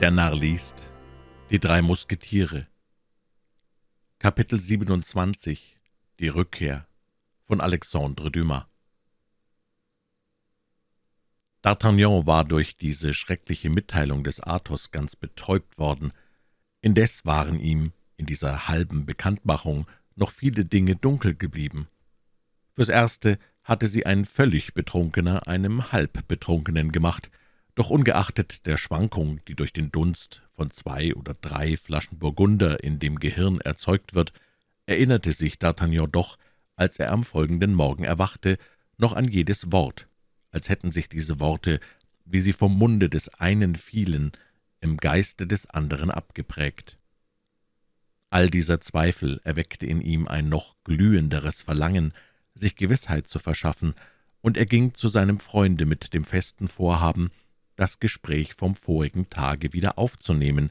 Der Narr liest Die drei Musketiere Kapitel 27 Die Rückkehr von Alexandre Dumas D'Artagnan war durch diese schreckliche Mitteilung des Athos ganz betäubt worden. Indes waren ihm in dieser halben Bekanntmachung noch viele Dinge dunkel geblieben. Fürs Erste hatte sie ein völlig Betrunkener einem Halbbetrunkenen gemacht, doch ungeachtet der Schwankung, die durch den Dunst von zwei oder drei Flaschen Burgunder in dem Gehirn erzeugt wird, erinnerte sich D'Artagnan doch, als er am folgenden Morgen erwachte, noch an jedes Wort, als hätten sich diese Worte, wie sie vom Munde des einen fielen, im Geiste des anderen abgeprägt. All dieser Zweifel erweckte in ihm ein noch glühenderes Verlangen, sich Gewissheit zu verschaffen, und er ging zu seinem Freunde mit dem festen Vorhaben, das Gespräch vom vorigen Tage wieder aufzunehmen.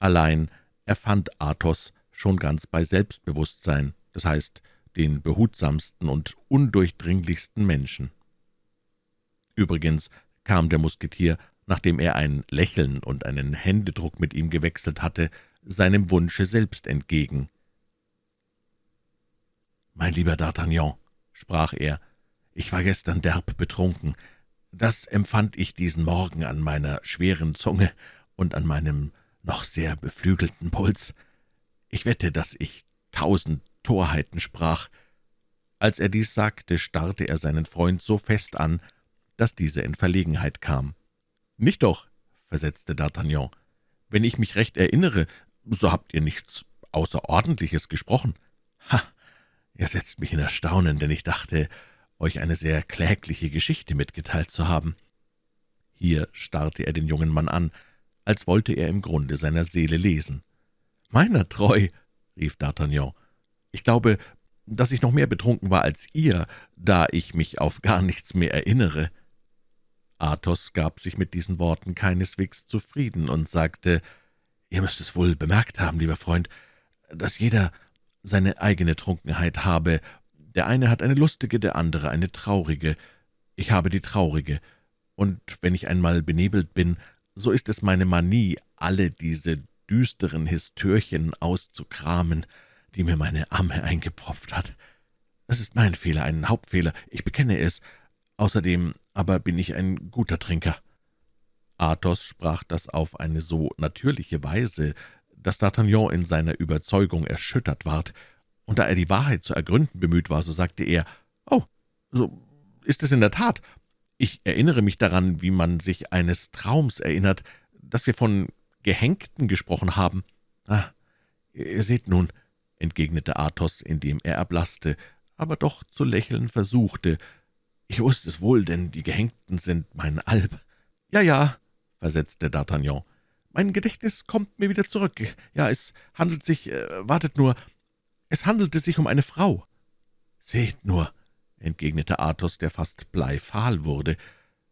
Allein er fand Athos schon ganz bei Selbstbewusstsein, das heißt den behutsamsten und undurchdringlichsten Menschen. Übrigens kam der Musketier, nachdem er ein Lächeln und einen Händedruck mit ihm gewechselt hatte, seinem Wunsche selbst entgegen. »Mein lieber D'Artagnan«, sprach er, »ich war gestern derb betrunken. Das empfand ich diesen Morgen an meiner schweren Zunge und an meinem noch sehr beflügelten Puls. Ich wette, dass ich tausend Torheiten sprach. Als er dies sagte, starrte er seinen Freund so fest an, dass dieser in Verlegenheit kam. »Nicht doch«, versetzte D'Artagnan, »wenn ich mich recht erinnere, so habt ihr nichts Außerordentliches gesprochen.« »Ha, Ihr setzt mich in Erstaunen, denn ich dachte, euch eine sehr klägliche Geschichte mitgeteilt zu haben.« Hier starrte er den jungen Mann an, als wollte er im Grunde seiner Seele lesen. »Meiner treu«, rief D'Artagnan, »ich glaube, dass ich noch mehr betrunken war als ihr, da ich mich auf gar nichts mehr erinnere.« Athos gab sich mit diesen Worten keineswegs zufrieden und sagte, »Ihr müsst es wohl bemerkt haben, lieber Freund, dass jeder seine eigene Trunkenheit habe. Der eine hat eine lustige, der andere eine traurige. Ich habe die traurige, und wenn ich einmal benebelt bin, so ist es meine Manie, alle diese düsteren Histörchen auszukramen, die mir meine Amme eingepropft hat. Es ist mein Fehler, ein Hauptfehler, ich bekenne es. Außerdem aber bin ich ein guter Trinker.« Athos sprach das auf eine so natürliche Weise, dass D'Artagnan in seiner Überzeugung erschüttert ward, und da er die Wahrheit zu ergründen bemüht war, so sagte er, »Oh, so ist es in der Tat. Ich erinnere mich daran, wie man sich eines Traums erinnert, dass wir von Gehängten gesprochen haben.« »Ah, ihr seht nun«, entgegnete Athos, indem er erblaßte, aber doch zu lächeln versuchte. »Ich wusste es wohl, denn die Gehängten sind mein Alb.« »Ja, ja«, versetzte D'Artagnan, »mein Gedächtnis kommt mir wieder zurück. Ja, es handelt sich, äh, wartet nur, es handelte sich um eine Frau.« »Seht nur«, entgegnete Athos, der fast bleifahl wurde,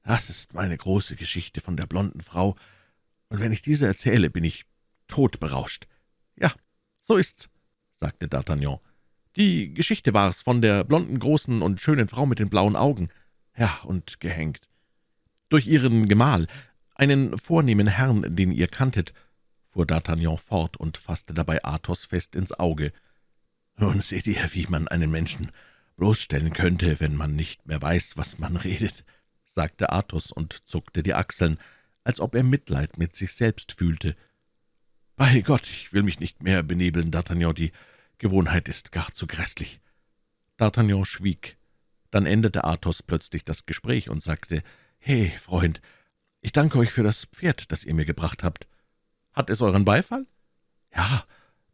»das ist meine große Geschichte von der blonden Frau, und wenn ich diese erzähle, bin ich todberauscht.« »Ja, so ist's«, sagte D'Artagnan. »Die Geschichte war's von der blonden, großen und schönen Frau mit den blauen Augen. Ja, und gehängt. Durch ihren Gemahl, einen vornehmen Herrn, den ihr kanntet«, fuhr D'Artagnan fort und fasste dabei Athos fest ins Auge. »Nun seht ihr, wie man einen Menschen bloßstellen könnte, wenn man nicht mehr weiß, was man redet«, sagte Athos und zuckte die Achseln, als ob er Mitleid mit sich selbst fühlte. »Bei Gott, ich will mich nicht mehr benebeln, D'Artagnan, die Gewohnheit ist gar zu grässlich.« D'Artagnan schwieg. Dann änderte Athos plötzlich das Gespräch und sagte, »He, Freund, ich danke euch für das Pferd, das ihr mir gebracht habt. Hat es euren Beifall?« »Ja,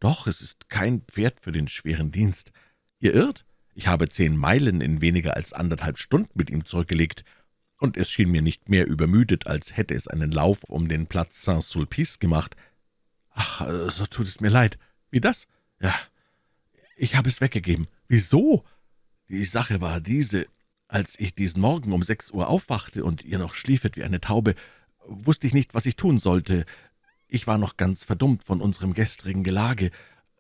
doch, es ist kein Pferd für den schweren Dienst. Ihr irrt? Ich habe zehn Meilen in weniger als anderthalb Stunden mit ihm zurückgelegt, und es schien mir nicht mehr übermüdet, als hätte es einen Lauf um den Platz Saint-Sulpice gemacht. Ach, so tut es mir leid. Wie das? Ja, ich habe es weggegeben. Wieso? Die Sache war diese. Als ich diesen Morgen um sechs Uhr aufwachte und ihr noch schliefet wie eine Taube, wusste ich nicht, was ich tun sollte. Ich war noch ganz verdummt von unserem gestrigen Gelage.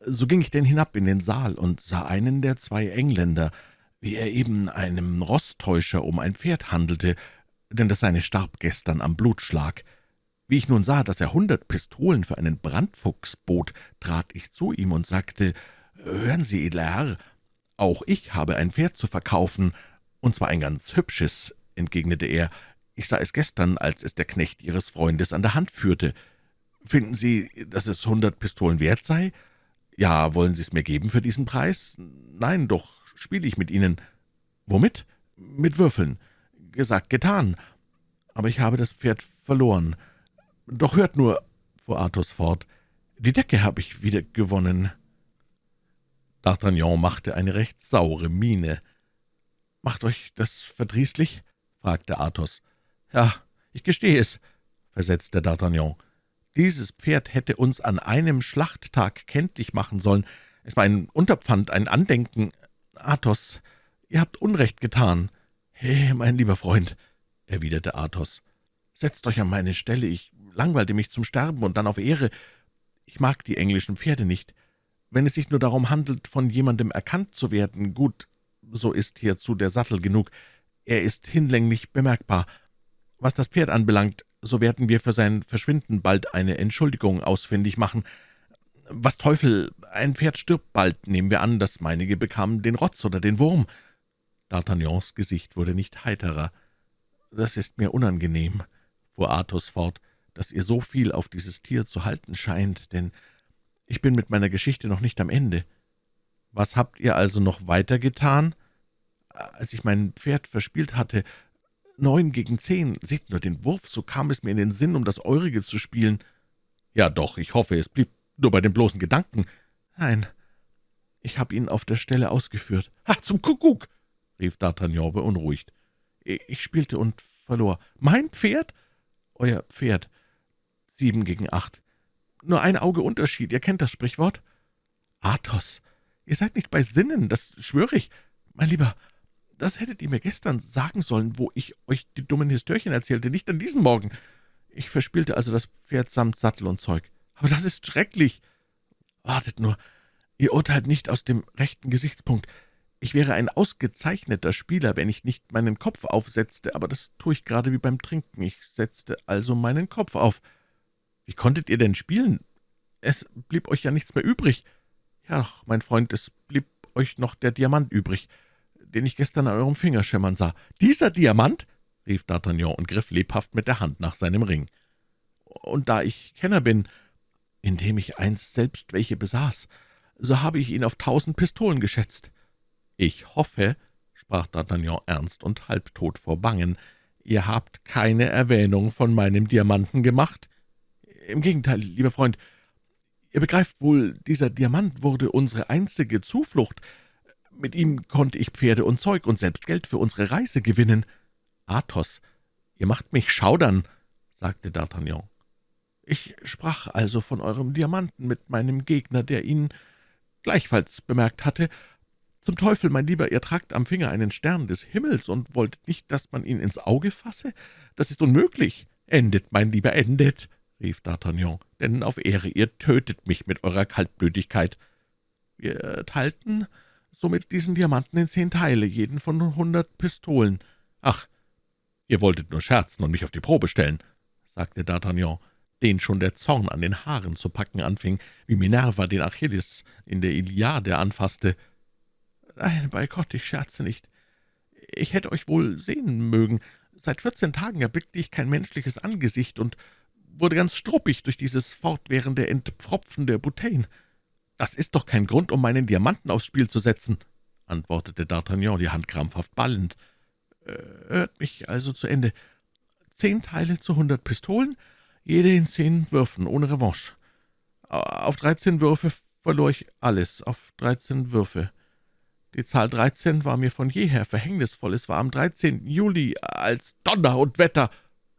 So ging ich denn hinab in den Saal und sah einen der zwei Engländer, wie er eben einem Rosttäuscher um ein Pferd handelte, denn das seine starb gestern am Blutschlag. Wie ich nun sah, dass er hundert Pistolen für einen Brandfuchs bot, trat ich zu ihm und sagte, »Hören Sie, edler Herr, auch ich habe ein Pferd zu verkaufen, und zwar ein ganz hübsches«, entgegnete er. »Ich sah es gestern, als es der Knecht Ihres Freundes an der Hand führte. Finden Sie, dass es hundert Pistolen wert sei? Ja, wollen Sie es mir geben für diesen Preis? Nein, doch spiele ich mit Ihnen. Womit? Mit Würfeln. Gesagt, getan. Aber ich habe das Pferd verloren. Doch hört nur, fuhr Athos fort, die Decke habe ich wieder gewonnen.« D'Artagnan machte eine recht saure Miene. »Macht euch das verdrießlich?« fragte Athos. »Ja, ich gestehe es«, versetzte D'Artagnan. »Dieses Pferd hätte uns an einem Schlachttag kenntlich machen sollen. Es war ein Unterpfand, ein Andenken. Athos, ihr habt Unrecht getan.« »He, mein lieber Freund«, erwiderte Athos, »setzt euch an meine Stelle, ich langweilte mich zum Sterben und dann auf Ehre. Ich mag die englischen Pferde nicht. Wenn es sich nur darum handelt, von jemandem erkannt zu werden, gut, so ist hierzu der Sattel genug. Er ist hinlänglich bemerkbar. Was das Pferd anbelangt, so werden wir für sein Verschwinden bald eine Entschuldigung ausfindig machen. Was Teufel, ein Pferd stirbt bald, nehmen wir an, das meinige bekam den Rotz oder den Wurm.« D'Artagnans Gesicht wurde nicht heiterer. »Das ist mir unangenehm«, fuhr Athos fort, »dass ihr so viel auf dieses Tier zu halten scheint, denn ich bin mit meiner Geschichte noch nicht am Ende. Was habt ihr also noch weiter getan? Als ich mein Pferd verspielt hatte, neun gegen zehn, seht nur den Wurf, so kam es mir in den Sinn, um das Eurige zu spielen. Ja doch, ich hoffe, es blieb nur bei den bloßen Gedanken. Nein, ich habe ihn auf der Stelle ausgeführt. »Ha, zum Kuckuck!« rief D'Artagnan beunruhigt. »Ich spielte und verlor. Mein Pferd?« »Euer Pferd. Sieben gegen acht. Nur ein Auge Unterschied, ihr kennt das Sprichwort?« »Athos, ihr seid nicht bei Sinnen, das schwöre ich. Mein Lieber, das hättet ihr mir gestern sagen sollen, wo ich euch die dummen Histörchen erzählte, nicht an diesem Morgen. Ich verspielte also das Pferd samt Sattel und Zeug. Aber das ist schrecklich. Wartet nur, ihr urteilt nicht aus dem rechten Gesichtspunkt. Ich wäre ein ausgezeichneter Spieler, wenn ich nicht meinen Kopf aufsetzte, aber das tue ich gerade wie beim Trinken. Ich setzte also meinen Kopf auf. Wie konntet ihr denn spielen? Es blieb euch ja nichts mehr übrig. Ja, mein Freund, es blieb euch noch der Diamant übrig, den ich gestern an eurem Finger schimmern sah. »Dieser Diamant?« rief D'Artagnan und griff lebhaft mit der Hand nach seinem Ring. »Und da ich Kenner bin, indem ich einst selbst welche besaß, so habe ich ihn auf tausend Pistolen geschätzt.« »Ich hoffe«, sprach D'Artagnan ernst und halbtot vor Bangen, »ihr habt keine Erwähnung von meinem Diamanten gemacht?« »Im Gegenteil, lieber Freund, ihr begreift wohl, dieser Diamant wurde unsere einzige Zuflucht. Mit ihm konnte ich Pferde und Zeug und selbst Geld für unsere Reise gewinnen.« »Athos, ihr macht mich schaudern«, sagte D'Artagnan. »Ich sprach also von eurem Diamanten mit meinem Gegner, der ihn gleichfalls bemerkt hatte. Zum Teufel, mein Lieber, ihr tragt am Finger einen Stern des Himmels und wolltet nicht, dass man ihn ins Auge fasse? Das ist unmöglich. Endet, mein Lieber, endet!« rief D'Artagnan, »denn auf Ehre, ihr tötet mich mit eurer Kaltblütigkeit. Wir teilten somit diesen Diamanten in zehn Teile, jeden von hundert Pistolen. Ach, ihr wolltet nur scherzen und mich auf die Probe stellen«, sagte D'Artagnan, den schon der Zorn an den Haaren zu packen anfing, wie Minerva den Achilles in der Iliade anfasste. »Nein, bei Gott, ich scherze nicht. Ich hätte euch wohl sehen mögen. Seit vierzehn Tagen erblickte ich kein menschliches Angesicht und wurde ganz struppig durch dieses fortwährende Entpfropfen der Bouteillen. »Das ist doch kein Grund, um meinen Diamanten aufs Spiel zu setzen«, antwortete D'Artagnan, die Hand krampfhaft ballend. Äh, »Hört mich also zu Ende. Zehn Teile zu hundert Pistolen, jede in zehn Würfen, ohne Revanche. Auf dreizehn Würfe verlor ich alles, auf dreizehn Würfe. Die Zahl dreizehn war mir von jeher verhängnisvoll. Es war am 13. Juli, als Donner und Wetter«,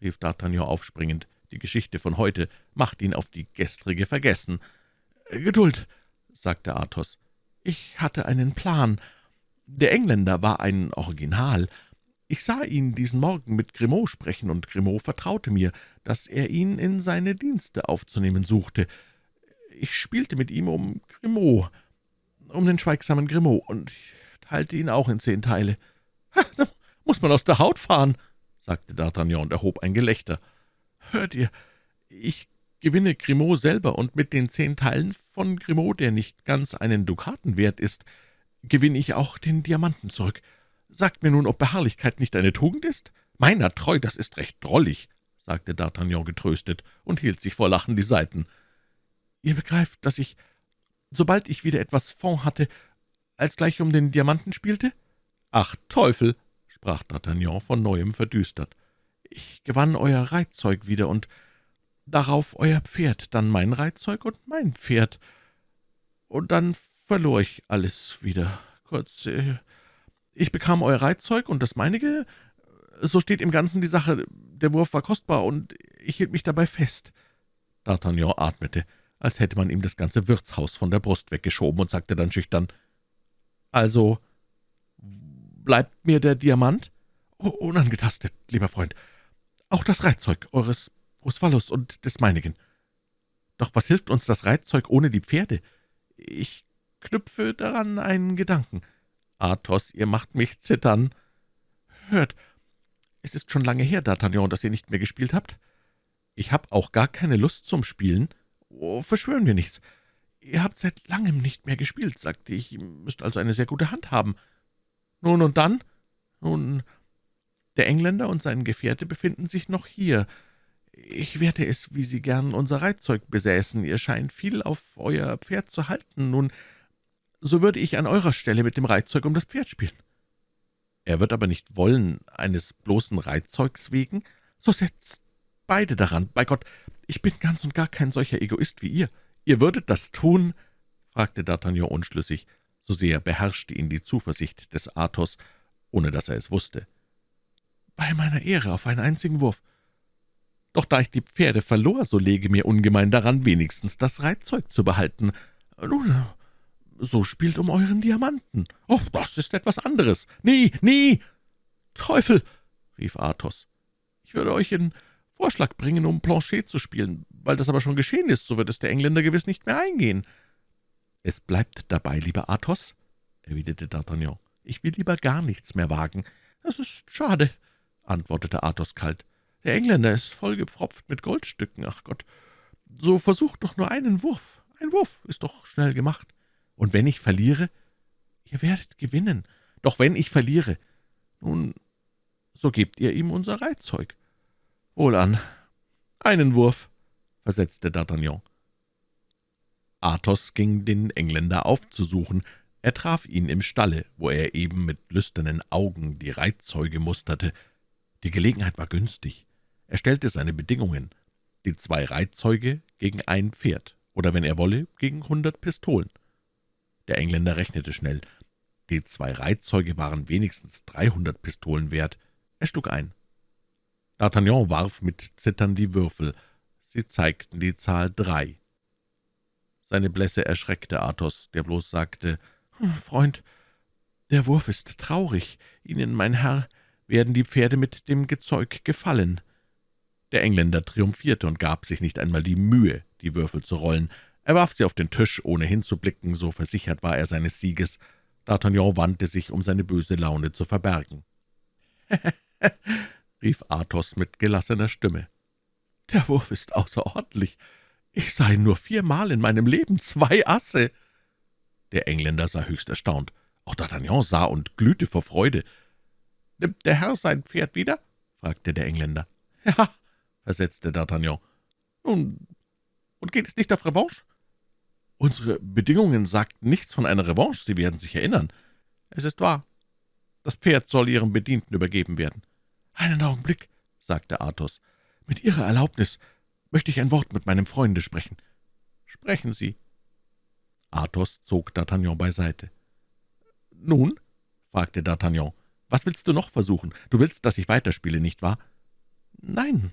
rief D'Artagnan aufspringend. Die Geschichte von heute macht ihn auf die gestrige vergessen. »Geduld«, sagte Athos. »Ich hatte einen Plan. Der Engländer war ein Original. Ich sah ihn diesen Morgen mit Grimaud sprechen, und Grimaud vertraute mir, dass er ihn in seine Dienste aufzunehmen suchte. Ich spielte mit ihm um Grimaud, um den schweigsamen Grimaud, und ich teilte ihn auch in zehn Teile. »Da muss man aus der Haut fahren«, sagte D'Artagnan und erhob ein Gelächter. »Hört ihr, Ich gewinne Grimaud selber, und mit den zehn Teilen von Grimaud, der nicht ganz einen Dukaten wert ist, gewinne ich auch den Diamanten zurück. Sagt mir nun, ob Beharrlichkeit nicht eine Tugend ist? Meiner treu, das ist recht drollig, sagte D'Artagnan getröstet und hielt sich vor Lachen die Seiten. Ihr begreift, dass ich, sobald ich wieder etwas Fond hatte, als gleich um den Diamanten spielte? Ach, Teufel, sprach D'Artagnan von Neuem verdüstert. Ich gewann euer Reitzeug wieder und darauf euer Pferd, dann mein Reitzeug und mein Pferd. Und dann verlor ich alles wieder. Kurz, äh, ich bekam euer Reitzeug und das meinige, so steht im Ganzen die Sache, der Wurf war kostbar, und ich hielt mich dabei fest. D'Artagnan atmete, als hätte man ihm das ganze Wirtshaus von der Brust weggeschoben, und sagte dann schüchtern, »Also, bleibt mir der Diamant?« oh, »Unangetastet, lieber Freund. Auch das Reitzeug eures Busphallus und des meinigen. Doch was hilft uns das Reitzeug ohne die Pferde? Ich knüpfe daran einen Gedanken. Athos, ihr macht mich zittern. Hört, es ist schon lange her, D'Artagnan, dass ihr nicht mehr gespielt habt. Ich habe auch gar keine Lust zum Spielen. Oh, verschwören wir nichts. Ihr habt seit langem nicht mehr gespielt, sagte ich. Ihr müsst also eine sehr gute Hand haben. Nun und dann? Nun, der Engländer und sein Gefährte befinden sich noch hier. Ich werte es, wie Sie gern unser Reitzeug besäßen. Ihr scheint viel auf euer Pferd zu halten. Nun, so würde ich an eurer Stelle mit dem Reitzeug um das Pferd spielen. Er wird aber nicht wollen, eines bloßen Reitzeugs wegen. So setzt beide daran. Bei Gott, ich bin ganz und gar kein solcher Egoist wie ihr. Ihr würdet das tun?« fragte D'Artagnan unschlüssig. So sehr beherrschte ihn die Zuversicht des Athos, ohne dass er es wusste. »Bei meiner Ehre auf einen einzigen Wurf. Doch da ich die Pferde verlor, so lege mir ungemein daran, wenigstens das Reitzeug zu behalten. Nun, so spielt um euren Diamanten. Oh, das ist etwas anderes. Nie, nie! Teufel! rief Athos. Ich würde euch in Vorschlag bringen, um Planchet zu spielen. Weil das aber schon geschehen ist, so wird es der Engländer gewiss nicht mehr eingehen. Es bleibt dabei, lieber Athos, erwiderte D'Artagnan. Ich will lieber gar nichts mehr wagen. Das ist schade, antwortete Athos kalt. Der Engländer ist vollgepfropft mit Goldstücken, ach Gott. So versucht doch nur einen Wurf. Ein Wurf ist doch schnell gemacht. Und wenn ich verliere? Ihr werdet gewinnen. Doch wenn ich verliere, nun, so gebt ihr ihm unser Reitzeug. Wohlan. Einen Wurf, versetzte D'Artagnan. Athos ging den Engländer aufzusuchen. Er traf ihn im Stalle, wo er eben mit lüsternen Augen die Reitzeuge musterte. Die Gelegenheit war günstig. Er stellte seine Bedingungen, die zwei Reitzeuge gegen ein Pferd, oder wenn er wolle, gegen hundert Pistolen. Der Engländer rechnete schnell. Die zwei Reitzeuge waren wenigstens dreihundert Pistolen wert. Er schlug ein. D'Artagnan warf mit Zittern die Würfel. Sie zeigten die Zahl drei. Seine Blässe erschreckte Athos, der bloß sagte, hm, »Freund, der Wurf ist traurig. Ihnen, mein Herr, werden die Pferde mit dem Gezeug gefallen.« Der Engländer triumphierte und gab sich nicht einmal die Mühe, die Würfel zu rollen. Er warf sie auf den Tisch, ohne hinzublicken, so versichert war er seines Sieges. D'Artagnan wandte sich, um seine böse Laune zu verbergen. rief Athos mit gelassener Stimme. »Der Wurf ist außerordentlich. Ich sah ihn nur viermal in meinem Leben, zwei Asse!« Der Engländer sah höchst erstaunt. Auch D'Artagnan sah und glühte vor Freude. »Nimmt der Herr sein Pferd wieder?« fragte der Engländer. »Ja«, versetzte D'Artagnan. »Nun, und geht es nicht auf Revanche?« »Unsere Bedingungen sagten nichts von einer Revanche, Sie werden sich erinnern.« »Es ist wahr. Das Pferd soll Ihrem Bedienten übergeben werden.« »Einen Augenblick«, sagte Athos. »Mit Ihrer Erlaubnis möchte ich ein Wort mit meinem Freunde sprechen.« »Sprechen Sie.« Athos zog D'Artagnan beiseite. »Nun?« fragte D'Artagnan. »Was willst du noch versuchen? Du willst, dass ich weiterspiele, nicht wahr?« »Nein,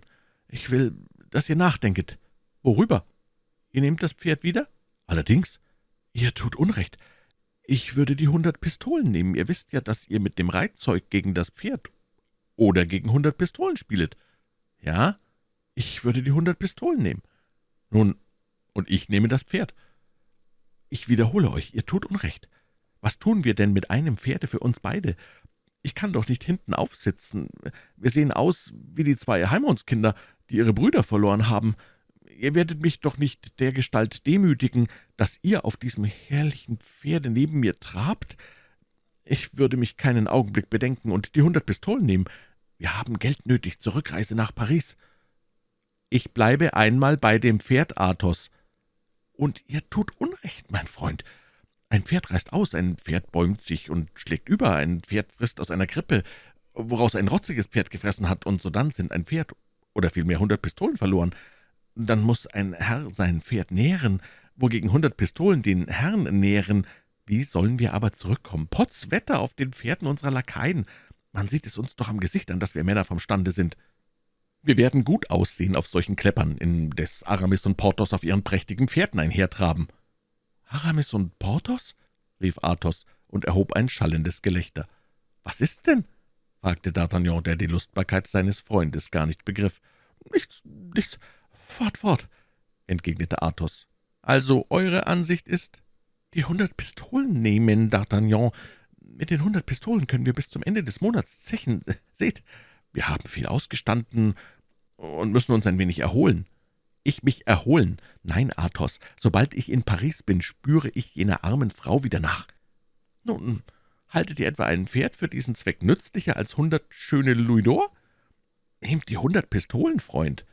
ich will, dass ihr nachdenket.« »Worüber? Ihr nehmt das Pferd wieder?« »Allerdings. Ihr tut Unrecht. Ich würde die hundert Pistolen nehmen. Ihr wisst ja, dass ihr mit dem Reitzeug gegen das Pferd oder gegen hundert Pistolen spielet.« »Ja, ich würde die hundert Pistolen nehmen.« »Nun, und ich nehme das Pferd.« »Ich wiederhole euch, ihr tut Unrecht. Was tun wir denn mit einem Pferde für uns beide? Ich kann doch nicht hinten aufsitzen. Wir sehen aus wie die zwei Heimondskinder, die ihre Brüder verloren haben. ihr werdet mich doch nicht dergestalt demütigen, dass ihr auf diesem herrlichen Pferde neben mir trabt? Ich würde mich keinen Augenblick bedenken und die hundert Pistolen nehmen. Wir haben Geld nötig zur Rückreise nach Paris.« »Ich bleibe einmal bei dem Pferd, Athos.« »Und ihr tut Unrecht, mein Freund. Ein Pferd reißt aus, ein Pferd bäumt sich und schlägt über, ein Pferd frisst aus einer Krippe, woraus ein rotziges Pferd gefressen hat, und sodann sind ein Pferd oder vielmehr hundert Pistolen verloren. Dann muss ein Herr sein Pferd nähren, wogegen hundert Pistolen den Herrn nähren. Wie sollen wir aber zurückkommen? Potz Wetter auf den Pferden unserer Lakaien. Man sieht es uns doch am Gesicht an, dass wir Männer vom Stande sind.« wir werden gut aussehen auf solchen Kleppern, indes Aramis und Porthos auf ihren prächtigen Pferden einhertraben.« »Aramis und Porthos?« rief Athos und erhob ein schallendes Gelächter. »Was ist denn?« fragte D'Artagnan, der die Lustbarkeit seines Freundes gar nicht begriff. »Nichts, nichts, fort, fort«, entgegnete Athos. »Also eure Ansicht ist, die hundert Pistolen nehmen, D'Artagnan. Mit den hundert Pistolen können wir bis zum Ende des Monats zechen. Seht, wir haben viel ausgestanden und müssen uns ein wenig erholen.« »Ich mich erholen? Nein, Athos, sobald ich in Paris bin, spüre ich jener armen Frau wieder nach.« »Nun, haltet ihr etwa ein Pferd für diesen Zweck nützlicher als hundert schöne Louis d'Or? Nehmt die hundert Pistolen, Freund.«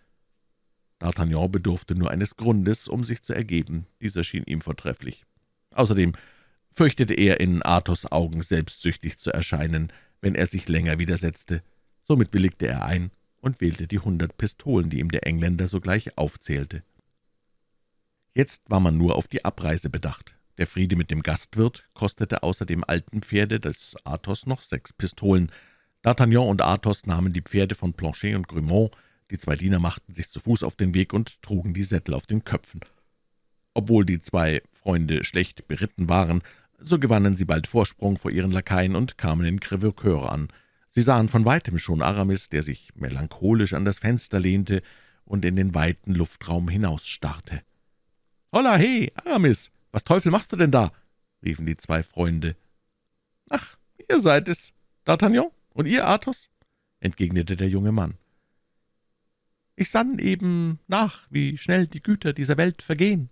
D'Artagnan bedurfte nur eines Grundes, um sich zu ergeben. Dieser schien ihm vortrefflich. Außerdem fürchtete er, in Athos Augen selbstsüchtig zu erscheinen, wenn er sich länger widersetzte. Somit willigte er ein und wählte die hundert Pistolen, die ihm der Engländer sogleich aufzählte. Jetzt war man nur auf die Abreise bedacht. Der Friede mit dem Gastwirt kostete außer dem alten Pferde des Athos noch sechs Pistolen. D'Artagnan und Athos nahmen die Pferde von Planchet und Grimaud, die zwei Diener machten sich zu Fuß auf den Weg und trugen die Sättel auf den Köpfen. Obwohl die zwei Freunde schlecht beritten waren, so gewannen sie bald Vorsprung vor ihren Lakaien und kamen in Crevecoeur an. Sie sahen von weitem schon Aramis, der sich melancholisch an das Fenster lehnte und in den weiten Luftraum hinausstarrte. »Holla, he, Aramis, was Teufel machst du denn da?« riefen die zwei Freunde. »Ach, ihr seid es, D'Artagnan, und ihr, Athos?« entgegnete der junge Mann. »Ich sann eben nach, wie schnell die Güter dieser Welt vergehen.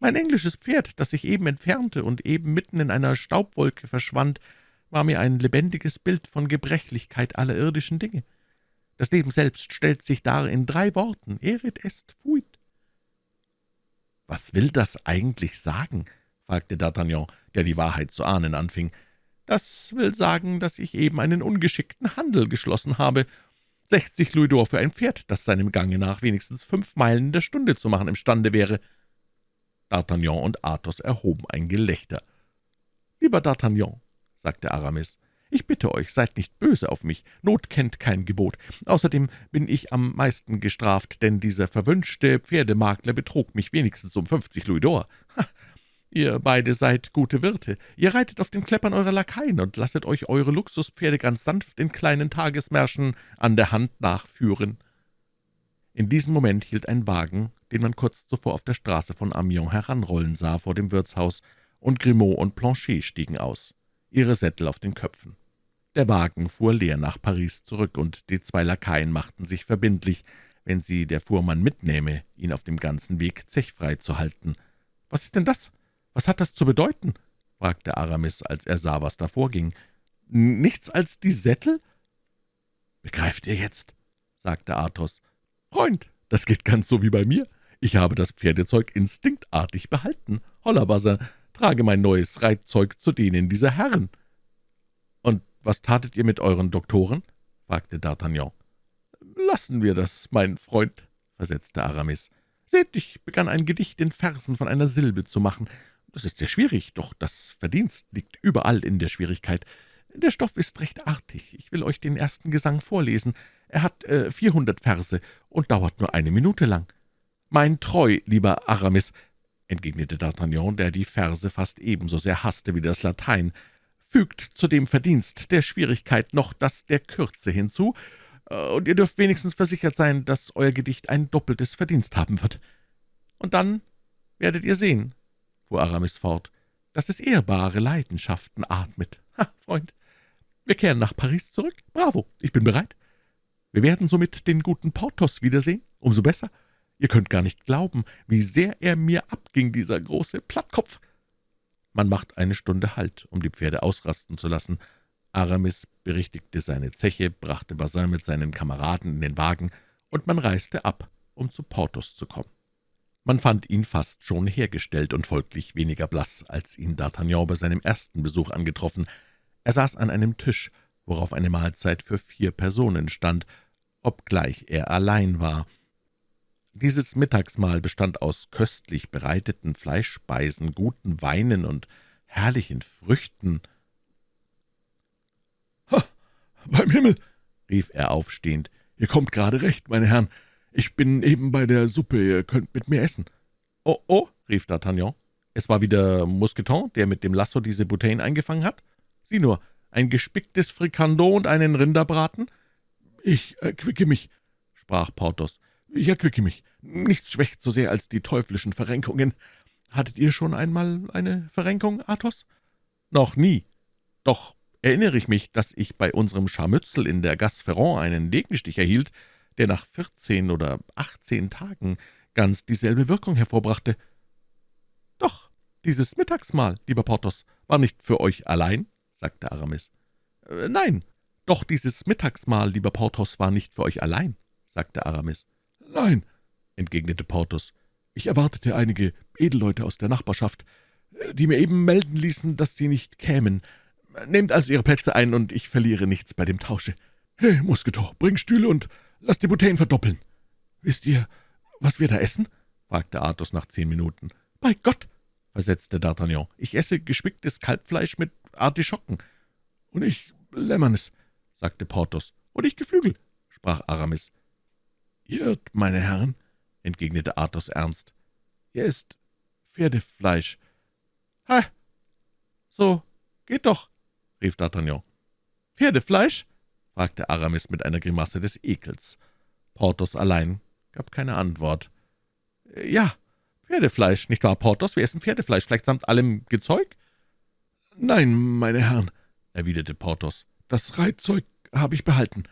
Mein englisches Pferd, das sich eben entfernte und eben mitten in einer Staubwolke verschwand, war mir ein lebendiges Bild von Gebrechlichkeit aller irdischen Dinge. Das Leben selbst stellt sich dar in drei Worten, erit est fuit. »Was will das eigentlich sagen?« fragte D'Artagnan, der die Wahrheit zu ahnen anfing. »Das will sagen, dass ich eben einen ungeschickten Handel geschlossen habe. Sechzig Louis d'Or für ein Pferd, das seinem Gange nach wenigstens fünf Meilen in der Stunde zu machen imstande wäre.« D'Artagnan und Athos erhoben ein Gelächter. »Lieber D'Artagnan«, sagte Aramis. »Ich bitte euch, seid nicht böse auf mich. Not kennt kein Gebot. Außerdem bin ich am meisten gestraft, denn dieser verwünschte Pferdemakler betrug mich wenigstens um fünfzig Louis d'Or. Ihr beide seid gute Wirte. Ihr reitet auf den Kleppern eurer Lakaien und lasset euch eure Luxuspferde ganz sanft in kleinen Tagesmärschen an der Hand nachführen.« In diesem Moment hielt ein Wagen, den man kurz zuvor auf der Straße von Amiens heranrollen sah, vor dem Wirtshaus, und Grimaud und Planchet stiegen aus ihre Sättel auf den Köpfen. Der Wagen fuhr leer nach Paris zurück, und die zwei Lakaien machten sich verbindlich, wenn sie der Fuhrmann mitnähme, ihn auf dem ganzen Weg zechfrei zu halten. »Was ist denn das? Was hat das zu bedeuten?« fragte Aramis, als er sah, was da vorging. »Nichts als die Sättel?« »Begreift ihr jetzt?« sagte Athos. »Freund, das geht ganz so wie bei mir. Ich habe das Pferdezeug instinktartig behalten. Holla, Bassin, trage mein neues Reitzeug zu denen dieser Herren.« »Und was tatet ihr mit euren Doktoren?« fragte D'Artagnan. »Lassen wir das, mein Freund«, versetzte Aramis. »Seht, ich begann ein Gedicht in Versen von einer Silbe zu machen. Das ist sehr schwierig, doch das Verdienst liegt überall in der Schwierigkeit. Der Stoff ist recht artig. Ich will euch den ersten Gesang vorlesen. Er hat äh, vierhundert Verse und dauert nur eine Minute lang. Mein Treu, lieber Aramis, entgegnete D'Artagnan, der die Verse fast ebenso sehr hasste wie das Latein, »fügt zu dem Verdienst der Schwierigkeit noch das der Kürze hinzu, äh, und ihr dürft wenigstens versichert sein, dass euer Gedicht ein doppeltes Verdienst haben wird. Und dann werdet ihr sehen«, fuhr Aramis fort, »dass es ehrbare Leidenschaften atmet. Ha, Freund, wir kehren nach Paris zurück. Bravo, ich bin bereit. Wir werden somit den guten Porthos wiedersehen. Umso besser. Ihr könnt gar nicht glauben, wie sehr er mir abging, dieser große Plattkopf.« Man macht eine Stunde Halt, um die Pferde ausrasten zu lassen. Aramis berichtigte seine Zeche, brachte Bazin mit seinen Kameraden in den Wagen, und man reiste ab, um zu Porthos zu kommen. Man fand ihn fast schon hergestellt und folglich weniger blass, als ihn D'Artagnan bei seinem ersten Besuch angetroffen. Er saß an einem Tisch, worauf eine Mahlzeit für vier Personen stand, obgleich er allein war. Dieses Mittagsmahl bestand aus köstlich bereiteten Fleischspeisen, guten Weinen und herrlichen Früchten. »Ha, beim Himmel«, rief er aufstehend, »ihr kommt gerade recht, meine Herren. Ich bin eben bei der Suppe, ihr könnt mit mir essen.« »Oh, oh«, rief D'Artagnan, »es war wieder Mousqueton, der mit dem Lasso diese Bouteillen eingefangen hat? Sieh nur, ein gespicktes Frikandot und einen Rinderbraten?« »Ich erquicke mich«, sprach Porthos. »Ich erquicke mich. Nichts schwächt so sehr als die teuflischen Verrenkungen. Hattet ihr schon einmal eine Verrenkung, Athos?« »Noch nie. Doch erinnere ich mich, dass ich bei unserem Scharmützel in der Gasse Ferrand einen Degenstich erhielt, der nach vierzehn oder achtzehn Tagen ganz dieselbe Wirkung hervorbrachte. »Doch, dieses Mittagsmahl, lieber Porthos, war nicht für euch allein?« sagte Aramis. Äh, »Nein, doch dieses Mittagsmahl, lieber Porthos, war nicht für euch allein«, sagte Aramis. »Nein«, entgegnete Porthos, »ich erwartete einige Edelleute aus der Nachbarschaft, die mir eben melden ließen, dass sie nicht kämen. Nehmt also Ihre Plätze ein, und ich verliere nichts bei dem Tausche. Hey, Musketor, bring Stühle und Lass die Bouteillen verdoppeln. Wisst ihr, was wir da essen?« fragte Athos nach zehn Minuten. »Bei Gott«, versetzte D'Artagnan, »ich esse gespicktes Kalbfleisch mit Artischocken.« »Und ich Lämmernes«, sagte Porthos. »Und ich Geflügel«, sprach Aramis. »Ihr irrt, meine Herren«, entgegnete Athos ernst. »Ihr esst Pferdefleisch.« »Ha, so geht doch«, rief D'Artagnan. »Pferdefleisch?« fragte Aramis mit einer Grimasse des Ekels. Porthos allein gab keine Antwort. »Ja, Pferdefleisch, nicht wahr, Porthos? Wir essen Pferdefleisch, vielleicht samt allem Gezeug?« »Nein, meine Herren«, erwiderte Porthos, »das Reitzeug habe ich behalten.«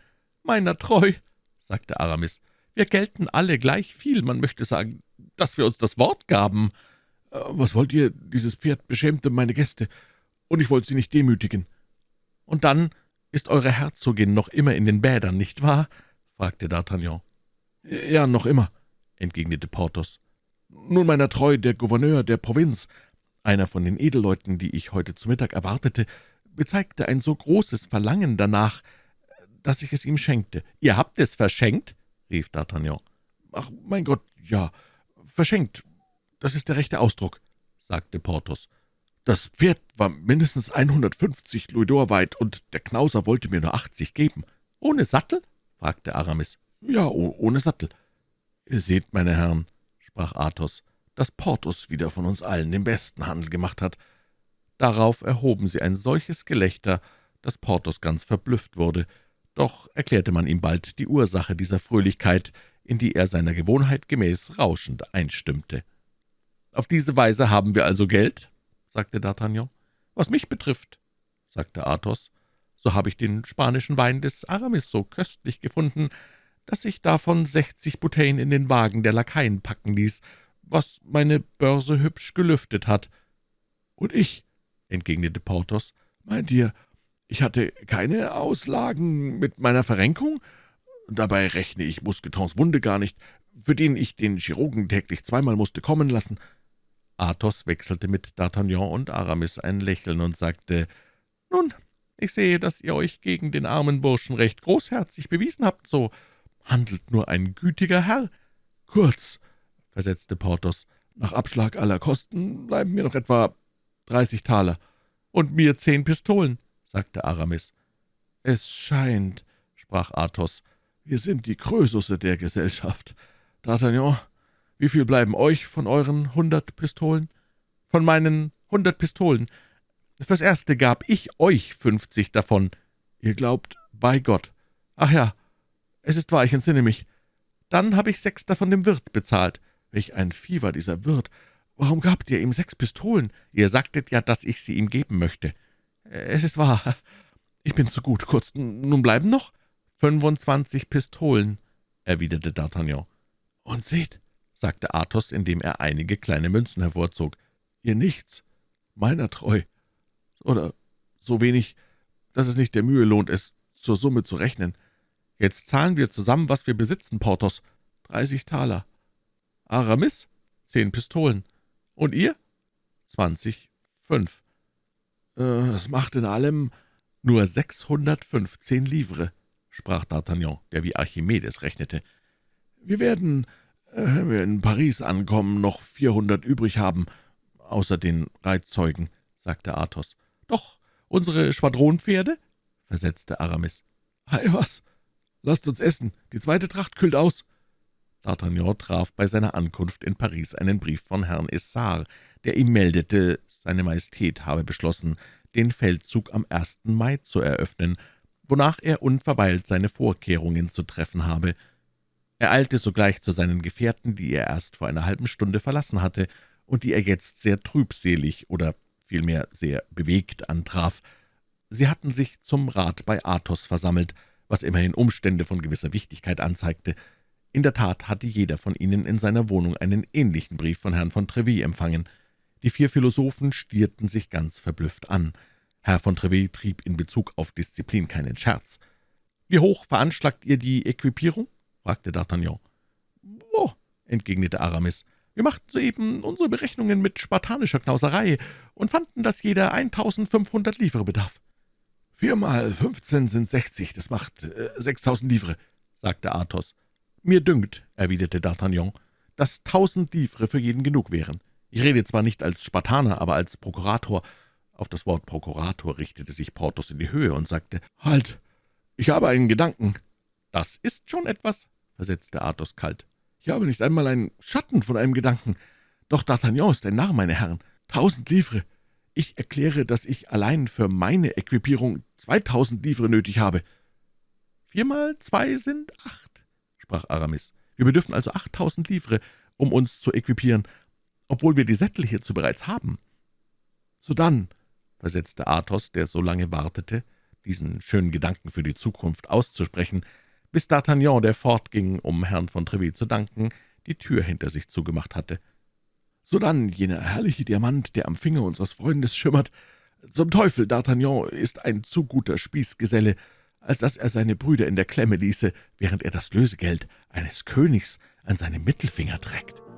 »Meiner treu«, sagte Aramis, »wir gelten alle gleich viel, man möchte sagen, dass wir uns das Wort gaben.« äh, »Was wollt ihr? Dieses Pferd beschämte meine Gäste, und ich wollte sie nicht demütigen.« »Und dann »Ist eure Herzogin noch immer in den Bädern, nicht wahr?« fragte D'Artagnan. »Ja, noch immer«, entgegnete Porthos. »Nun, meiner Treu, der Gouverneur der Provinz, einer von den Edelleuten, die ich heute zu Mittag erwartete, bezeigte ein so großes Verlangen danach, dass ich es ihm schenkte.« »Ihr habt es verschenkt?« Rief D'Artagnan. »Ach, mein Gott, ja, verschenkt, das ist der rechte Ausdruck«, sagte Porthos. Das Pferd war mindestens 150 Louisdor weit, und der Knauser wollte mir nur 80 geben. »Ohne Sattel?« fragte Aramis. »Ja, ohne Sattel.« »Ihr seht, meine Herren«, sprach Athos, »dass Porthos wieder von uns allen den besten Handel gemacht hat.« Darauf erhoben sie ein solches Gelächter, dass Porthos ganz verblüfft wurde. Doch erklärte man ihm bald die Ursache dieser Fröhlichkeit, in die er seiner Gewohnheit gemäß rauschend einstimmte. »Auf diese Weise haben wir also Geld?« sagte D'Artagnan. »Was mich betrifft«, sagte Athos, »so habe ich den spanischen Wein des Aramis so köstlich gefunden, dass ich davon sechzig Bouteillen in den Wagen der Lakaien packen ließ, was meine Börse hübsch gelüftet hat.« »Und ich«, entgegnete Porthos, »meint ihr, ich hatte keine Auslagen mit meiner Verrenkung? Dabei rechne ich Mousquetons Wunde gar nicht, für den ich den Chirurgen täglich zweimal musste kommen lassen.« Athos wechselte mit D'Artagnan und Aramis ein Lächeln und sagte, »Nun, ich sehe, dass ihr euch gegen den armen Burschen recht großherzig bewiesen habt, so handelt nur ein gütiger Herr.« »Kurz«, versetzte Porthos, »nach Abschlag aller Kosten bleiben mir noch etwa dreißig Taler.« »Und mir zehn Pistolen«, sagte Aramis. »Es scheint«, sprach Athos, »wir sind die Krösusse der Gesellschaft. D'Artagnan, wie viel bleiben euch von euren hundert Pistolen?« »Von meinen hundert Pistolen. Fürs Erste gab ich euch fünfzig davon.« »Ihr glaubt, bei Gott. Ach ja, es ist wahr, ich entsinne mich. Dann habe ich sechs davon dem Wirt bezahlt. Welch ein war dieser Wirt. Warum gabt ihr ihm sechs Pistolen? Ihr sagtet ja, dass ich sie ihm geben möchte.« »Es ist wahr. Ich bin zu gut. Kurz, nun bleiben noch?« »Fünfundzwanzig Pistolen«, erwiderte D'Artagnan. »Und seht«, sagte Athos, indem er einige kleine Münzen hervorzog. »Ihr nichts, meiner treu, oder so wenig, dass es nicht der Mühe lohnt, es zur Summe zu rechnen. Jetzt zahlen wir zusammen, was wir besitzen, Porthos. Dreißig Taler. Aramis? Zehn Pistolen. Und ihr? Zwanzig, fünf. Äh, es macht in allem nur sechshundertfünfzehn Livre, sprach D'Artagnan, der wie Archimedes rechnete. Wir werden, äh, wenn wir in Paris ankommen, noch vierhundert übrig haben, außer den Reitzeugen, sagte Athos. »Doch, unsere Schwadronpferde?« versetzte Aramis. »Ei was, lasst uns essen, die zweite Tracht kühlt aus.« D'Artagnan traf bei seiner Ankunft in Paris einen Brief von Herrn Essart, der ihm meldete, seine Majestät habe beschlossen, den Feldzug am 1. Mai zu eröffnen, wonach er unverweilt seine Vorkehrungen zu treffen habe. Er eilte sogleich zu seinen Gefährten, die er erst vor einer halben Stunde verlassen hatte und die er jetzt sehr trübselig oder vielmehr sehr bewegt antraf. Sie hatten sich zum Rat bei Athos versammelt, was immerhin Umstände von gewisser Wichtigkeit anzeigte. In der Tat hatte jeder von ihnen in seiner Wohnung einen ähnlichen Brief von Herrn von Treville empfangen. Die vier Philosophen stierten sich ganz verblüfft an. Herr von Treville trieb in Bezug auf Disziplin keinen Scherz. »Wie hoch veranschlagt ihr die Equipierung?« fragte D'Artagnan. »Oh«, entgegnete Aramis, »wir machten soeben unsere Berechnungen mit spartanischer Knauserei und fanden, dass jeder 1500 Livre bedarf.« »Viermal fünfzehn sind sechzig, das macht äh, sechstausend Livre«, sagte Athos. »Mir dünkt«, erwiderte D'Artagnan, »dass tausend Livre für jeden genug wären. Ich rede zwar nicht als Spartaner, aber als Prokurator.« Auf das Wort Prokurator richtete sich Porthos in die Höhe und sagte, »Halt, ich habe einen Gedanken.« »Das ist schon etwas«, versetzte Athos kalt. »Ich habe nicht einmal einen Schatten von einem Gedanken. Doch D'Artagnan ist ein Narr, meine Herren. Tausend Livre. Ich erkläre, dass ich allein für meine Equipierung zweitausend Livre nötig habe.« »Viermal zwei sind acht«, sprach Aramis. »Wir bedürfen also achttausend Livre, um uns zu equipieren obwohl wir die Sättel hierzu bereits haben.« »Sodann«, versetzte Athos, der so lange wartete, diesen schönen Gedanken für die Zukunft auszusprechen, bis D'Artagnan, der fortging, um Herrn von Treville zu danken, die Tür hinter sich zugemacht hatte. »Sodann, jener herrliche Diamant, der am Finger unseres Freundes schimmert, zum Teufel, D'Artagnan ist ein zu guter Spießgeselle, als dass er seine Brüder in der Klemme ließe, während er das Lösegeld eines Königs an seinem Mittelfinger trägt.«